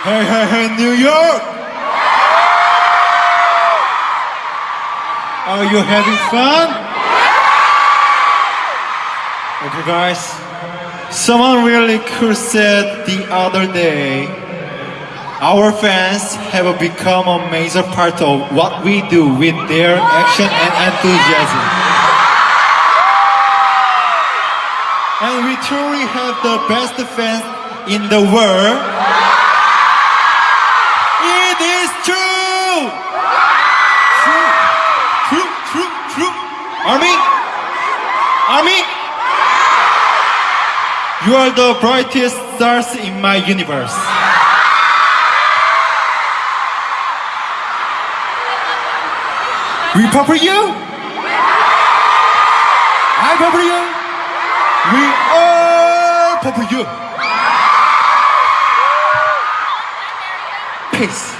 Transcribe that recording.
Hey, hey, hey, New York! Are you having fun? Okay, guys. Someone really cool said the other day, our fans have become a major part of what we do with their action and enthusiasm. And we truly have the best fans in the world. It is true! True, true, true, true. Army? Army? You are the brightest stars in my universe. We purple you? I purple you? We all purple you. Peace.